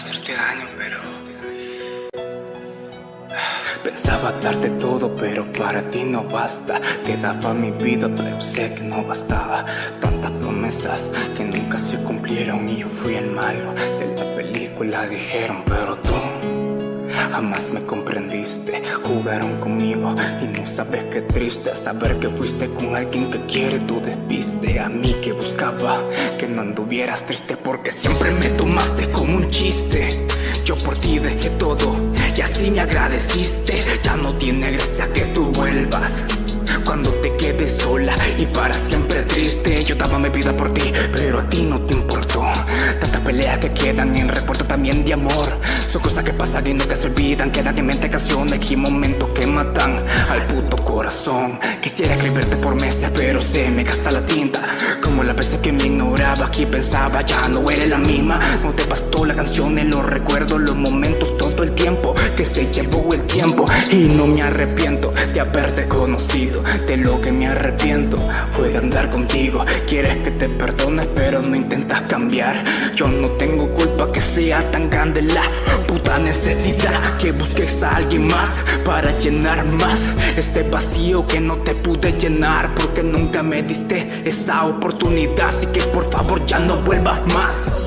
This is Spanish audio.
hacerte daño, pero... Pensaba darte todo, pero para ti no basta. Te daba mi vida, pero sé que no bastaba. Tantas promesas que nunca se cumplieron Y yo fui el malo. De la película, dijeron Pero tú Jamás me comprendiste, jugaron conmigo y no sabes qué triste saber que fuiste con alguien que quiere. Tu despiste A mí que buscaba que no anduvieras triste porque siempre me tomaste como un chiste. Yo por ti dejé todo y así me agradeciste. Ya no tiene gracia que tú vuelvas cuando te quedes sola y para siempre triste. Yo daba mi vida por ti, pero a ti no te importó. Tantas peleas que quedan en recuerdo también de amor Son cosas que pasan y nunca se olvidan Quedan en mente canciones y momentos que matan al puto corazón. Quisiera escribirte por meses, pero se me gasta la tinta. Como la veces que me ignoraba, aquí pensaba ya no eres la misma. No te bastó la canción en los recuerdos, los momentos, todo el tiempo. Que se llevó el tiempo y no me arrepiento de haberte conocido. De lo que me arrepiento fue de andar contigo. Quieres que te perdone pero no intentas cambiar. Yo no tengo sea tan grande la puta necesidad Que busques a alguien más para llenar más Ese vacío que no te pude llenar Porque nunca me diste esa oportunidad. Así que por favor ya no vuelvas más